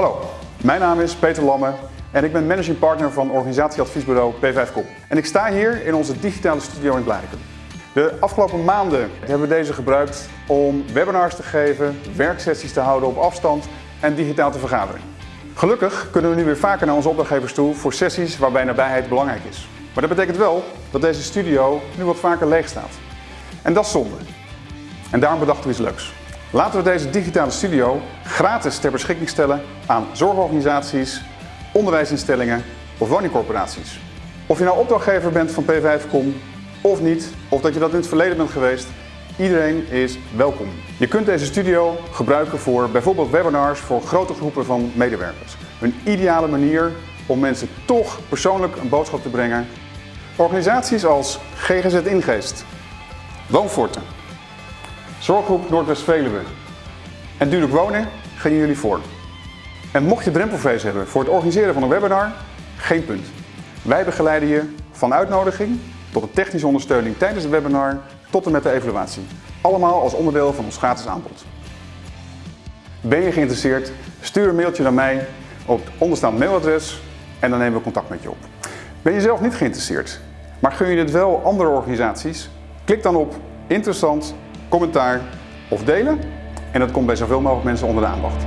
Hallo, mijn naam is Peter Lamme en ik ben managing partner van organisatieadviesbureau P5Com. En ik sta hier in onze digitale studio in Blijken. De afgelopen maanden hebben we deze gebruikt om webinars te geven, werksessies te houden op afstand en digitaal te vergaderen. Gelukkig kunnen we nu weer vaker naar onze opdrachtgevers toe voor sessies waarbij nabijheid belangrijk is. Maar dat betekent wel dat deze studio nu wat vaker leeg staat. En dat is zonde. En daarom bedachten we iets leuks. Laten we deze digitale studio gratis ter beschikking stellen aan zorgorganisaties, onderwijsinstellingen of woningcorporaties. Of je nou opdrachtgever bent van P5Com of niet, of dat je dat in het verleden bent geweest, iedereen is welkom. Je kunt deze studio gebruiken voor bijvoorbeeld webinars voor grote groepen van medewerkers. Een ideale manier om mensen toch persoonlijk een boodschap te brengen. Organisaties als GGZ Ingeest, Woonforten, Zorggroep Noordwest-Veluwe en Duurlijk Wonen gaan jullie voor. En mocht je drempelvrees hebben voor het organiseren van een webinar, geen punt. Wij begeleiden je van uitnodiging tot een technische ondersteuning tijdens het webinar tot en met de evaluatie. Allemaal als onderdeel van ons gratis aanbod. Ben je geïnteresseerd? Stuur een mailtje naar mij op het onderstaand mailadres en dan nemen we contact met je op. Ben je zelf niet geïnteresseerd, maar gun je dit wel andere organisaties? Klik dan op interessant, commentaar of delen en dat komt bij zoveel mogelijk mensen onder de aandacht.